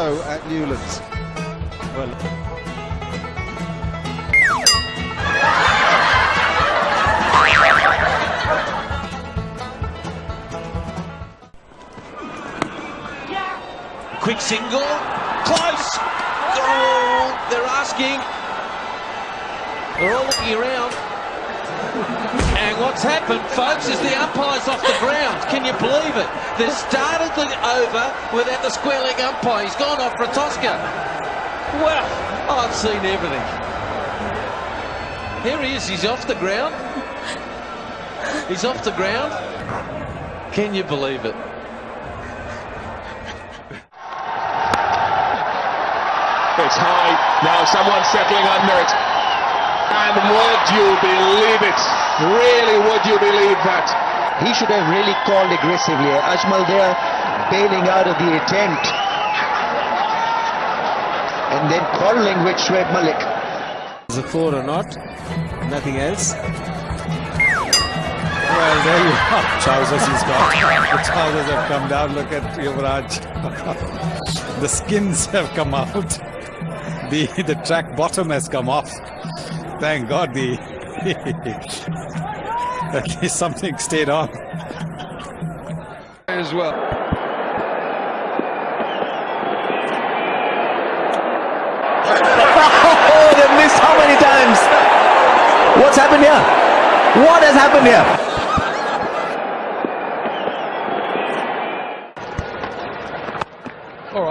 at Newlands. Well, Quick single. Close. Oh, they're asking. They're all looking around. And what's happened, folks, is the umpire's off the ground. Can you believe it? They started the over without the square leg umpire. He's gone off for a Tosca. Well, I've seen everything. Here he is. He's off the ground. He's off the ground. Can you believe it? It's high. Now someone's settling under it. And would you believe it? Really, would you believe that? He should have really called aggressively. Ajmal there bailing out of the attempt. And then quarreling with Shoaib Malik. is it four or not? Nothing else? Well, there you are. Trousers he's got. The trousers have come down. Look at Yuvraj. the skins have come out. The, the track bottom has come off. Thank God the at least something stayed on. As well. Oh, they've missed how many times? What's happened here? What has happened here?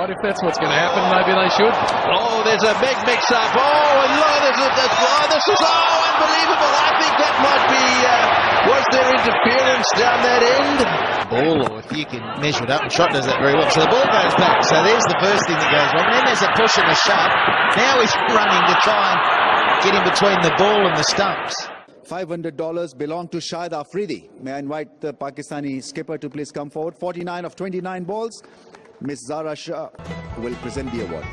If that's what's going to happen, maybe they should. Oh, there's a big mix-up. Oh, and look, there's a, there's, oh, this is oh, unbelievable. I think that might be. Uh, was there interference down that end? ball, or if you can measure it up, and Shot does that very well. So the ball goes back. So there's the first thing that goes wrong. Then there's a push and a shove. Now he's running to try and get in between the ball and the stumps. $500 belong to Shahid Afridi. May I invite the Pakistani skipper to please come forward. 49 of 29 balls. Miss Zara Shah will present the award.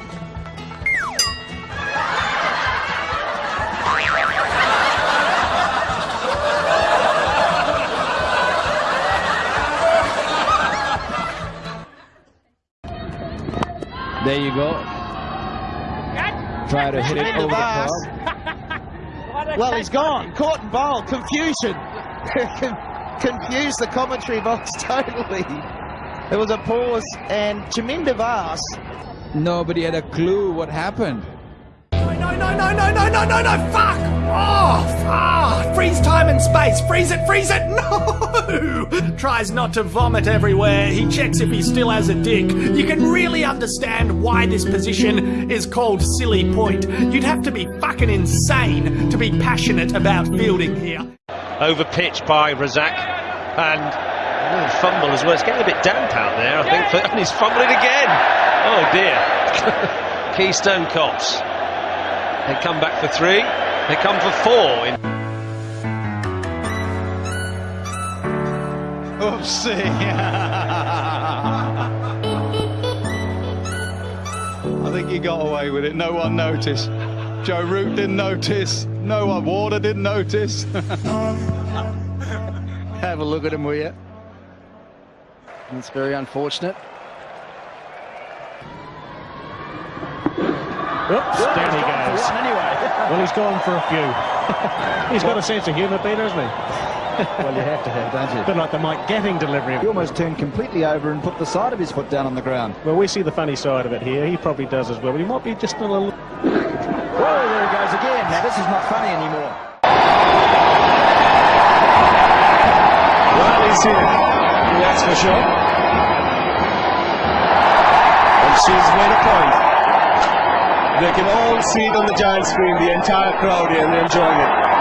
There you go. Try to hit it over the Vaz. Well, he's gone. Caught and bowled. Confusion. Confused the commentary box totally. There was a pause, and Chaminda Vaas Nobody had a clue what happened. No, no, no, no, no, no, no, fuck! Oh, ah, freeze time and space. Freeze it, freeze it. No! Tries not to vomit everywhere. He checks if he still has a dick. You can really understand why this position is called silly point. You'd have to be fucking insane to be passionate about fielding here. Over pitch by Razzaq. And oh, fumble as well. It's getting a bit damp out there, I think. And he's fumbling again. Oh dear. Keystone Cops. They come back for three. They come for four. In Oopsie. I think he got away with it. No one noticed. Joe Root didn't notice. No one. Warner didn't notice. Have a look at him, will you? It's very unfortunate. Oops, down he goes. Anyway. Well, he's gone for a few. he's got a sense of humour, Peter, hasn't he? Well, you have to have, don't you? A bit like the Mike Gatting delivery. He almost turned completely over and put the side of his foot down on the ground. Well, we see the funny side of it here. He probably does as well, but he might be just a little... Whoa, there he goes again. Now, this is not funny anymore. Riley's here. That's for sure. And she's made a point. They can all see it on the giant screen, the entire crowd here, and they're enjoying it.